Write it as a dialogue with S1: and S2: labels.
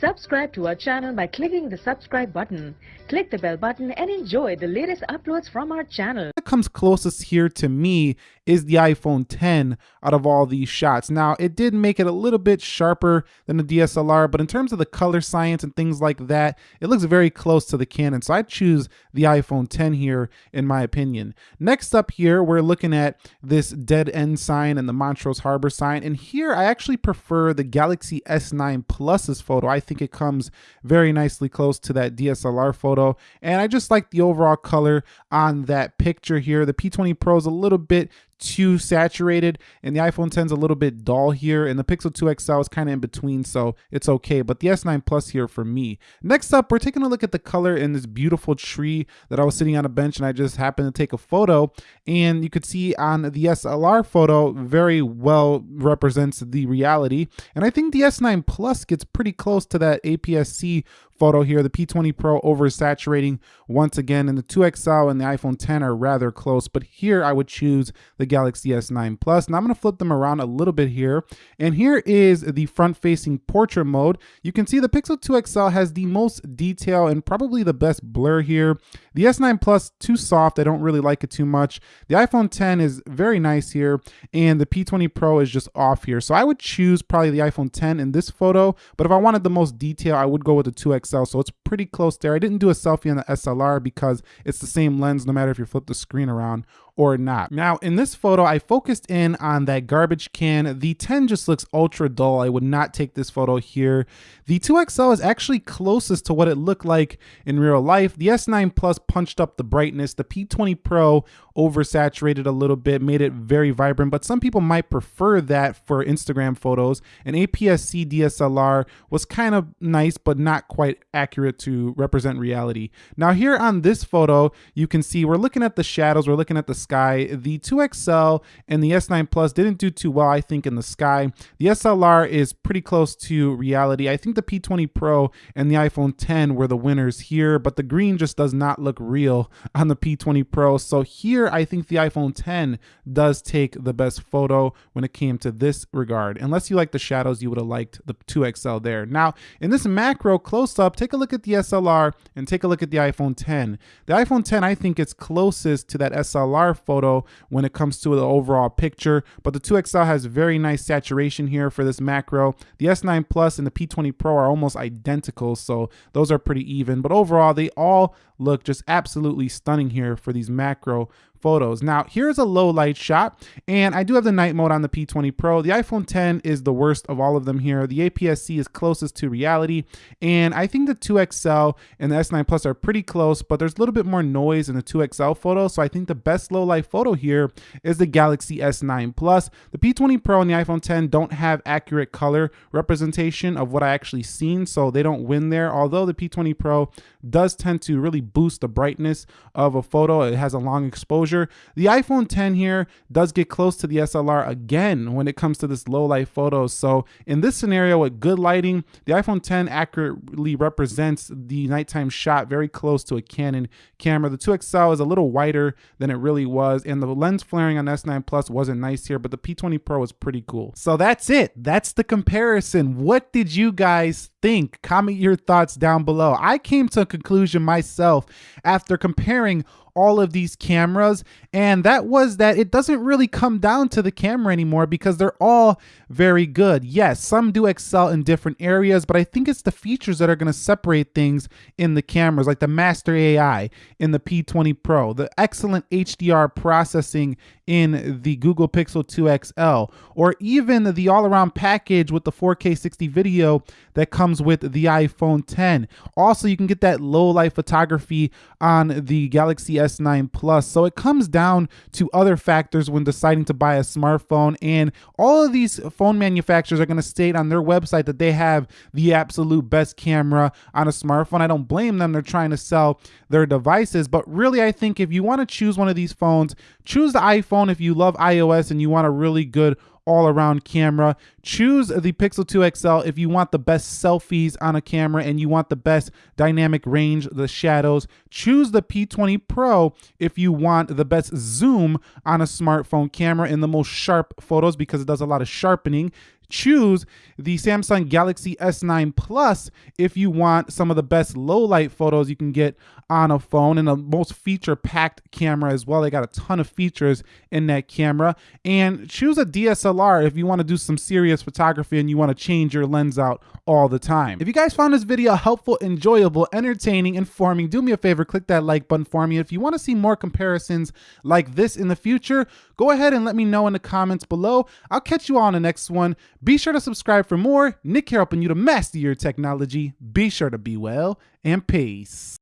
S1: Subscribe to our channel by clicking the subscribe button. Click the bell button and enjoy the latest uploads from our channel.
S2: What comes closest here to me is the iPhone 10 out of all these shots. Now, it did make it a little bit sharper than the DSLR, but in terms of the color science and things like that, it looks very close to the Canon. So I'd choose the iPhone 10 here, in my opinion. Next up here, we're looking at this dead end sign and the Montrose Harbor sign. And here, I actually prefer the Galaxy S9 Plus's photo. I think it comes very nicely close to that DSLR photo. And I just like the overall color on that picture here. The P20 Pro is a little bit too saturated and the iPhone 10 is a little bit dull here and the Pixel 2 XL is kind of in between so it's okay but the S9 Plus here for me. Next up we're taking a look at the color in this beautiful tree that I was sitting on a bench and I just happened to take a photo and you could see on the SLR photo very well represents the reality and I think the S9 Plus gets pretty close to that APS-C photo here. The P20 Pro oversaturating once again, and the 2XL and the iPhone 10 are rather close, but here I would choose the Galaxy S9 Plus. Now I'm gonna flip them around a little bit here, and here is the front-facing portrait mode. You can see the Pixel 2 XL has the most detail and probably the best blur here. The S9 Plus, too soft, I don't really like it too much. The iPhone 10 is very nice here, and the P20 Pro is just off here. So I would choose probably the iPhone 10 in this photo, but if I wanted the most detail, I would go with the 2XL XL, so it's pretty close there. I didn't do a selfie on the SLR because it's the same lens no matter if you flip the screen around or not. Now in this photo, I focused in on that garbage can. The 10 just looks ultra dull. I would not take this photo here. The 2XL is actually closest to what it looked like in real life. The S9 Plus punched up the brightness. The P20 Pro oversaturated a little bit, made it very vibrant, but some people might prefer that for Instagram photos. An APS-C DSLR was kind of nice, but not quite accurate to represent reality. Now here on this photo, you can see we're looking at the shadows, we're looking at the sky. The 2XL and the S9 Plus didn't do too well, I think, in the sky. The SLR is pretty close to reality. I think the P20 Pro and the iPhone 10 were the winners here, but the green just does not look real on the P20 Pro. So here, I think the iPhone 10 does take the best photo when it came to this regard. Unless you like the shadows, you would have liked the 2XL there. Now, in this macro close-up, take a look at the SLR and take a look at the iPhone 10. The iPhone 10, I think, is closest to that SLR photo when it comes to the overall picture, but the 2XL has very nice saturation here for this macro. The S9 Plus and the P20 Pro are almost identical, so those are pretty even, but overall they all look just absolutely stunning here for these macro photos. Now, here's a low light shot, and I do have the night mode on the P20 Pro. The iPhone 10 is the worst of all of them here. The APS-C is closest to reality, and I think the 2XL and the S9 Plus are pretty close, but there's a little bit more noise in the 2XL photo, so I think the best low light photo here is the Galaxy S9 Plus. The P20 Pro and the iPhone 10 don't have accurate color representation of what I actually seen, so they don't win there, although the P20 Pro does tend to really boost the brightness of a photo. It has a long exposure exposure. The iPhone 10 here does get close to the SLR again when it comes to this low light photos. So in this scenario with good lighting, the iPhone 10 accurately represents the nighttime shot very close to a Canon camera. The 2XL is a little wider than it really was and the lens flaring on S9 Plus wasn't nice here, but the P20 Pro is pretty cool. So that's it. That's the comparison. What did you guys think? Comment your thoughts down below. I came to a conclusion myself after comparing all of these cameras and that was that it doesn't really come down to the camera anymore because they're all very good. Yes, some do excel in different areas, but I think it's the features that are going to separate things in the cameras like the Master AI in the P20 Pro, the excellent HDR processing in the Google Pixel 2 XL, or even the all-around package with the 4K 60 video that comes with the iPhone 10. Also, you can get that low light photography on the Galaxy S9 Plus. So it comes down to other factors when deciding to buy a smartphone. And all of these phone manufacturers are going to state on their website that they have the absolute best camera on a smartphone. I don't blame them. They're trying to sell their devices. But really, I think if you want to choose one of these phones, choose the iPhone if you love iOS and you want a really good all-around camera. Choose the Pixel 2 XL if you want the best selfies on a camera and you want the best dynamic range, the shadows. Choose the P20 Pro if you want the best zoom on a smartphone camera and the most sharp photos because it does a lot of sharpening choose the Samsung Galaxy S9 Plus if you want some of the best low light photos you can get on a phone and a most feature packed camera as well. They got a ton of features in that camera. And choose a DSLR if you want to do some serious photography and you want to change your lens out all the time. If you guys found this video helpful, enjoyable, entertaining, informing, do me a favor, click that like button for me. If you want to see more comparisons like this in the future, go ahead and let me know in the comments below. I'll catch you all on the next one. Be sure to subscribe for more. Nick here helping you to master your technology. Be sure to be well and peace.